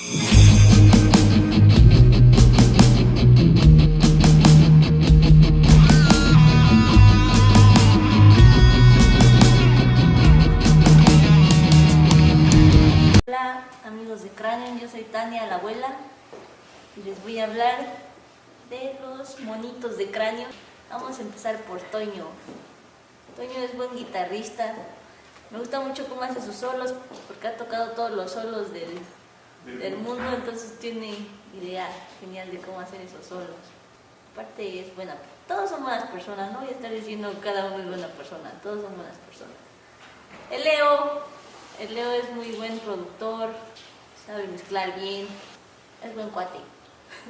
Hola amigos de Cráneo, yo soy Tania, la abuela y les voy a hablar de los monitos de cráneo. Vamos a empezar por Toño. Toño es buen guitarrista, me gusta mucho cómo hace sus solos porque ha tocado todos los solos del, del mundo, entonces tiene idea genial de cómo hacer esos solos. Aparte es buena, todos son buenas personas, no voy a estar diciendo cada uno es buena persona, todos son buenas personas. El Leo, el Leo es muy buen productor, sabe mezclar bien, es buen cuate.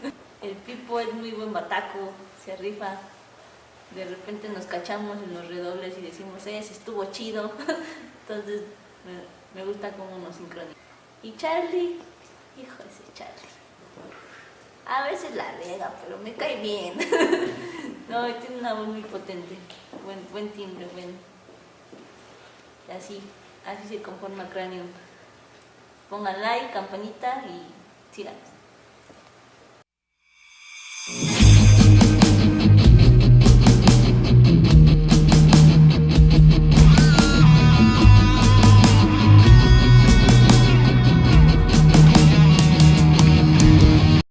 El Pipo es muy buen bataco, se rifa. De repente nos cachamos en los redobles y decimos, eh, estuvo chido. Entonces me, gusta cómo nos sincronizamos. Y Charlie. A veces la riega, pero me cae bien. no, tiene una voz muy potente, buen, buen timbre, buen. Y así, así se conforma Cranium. Pongan like, campanita y síganos.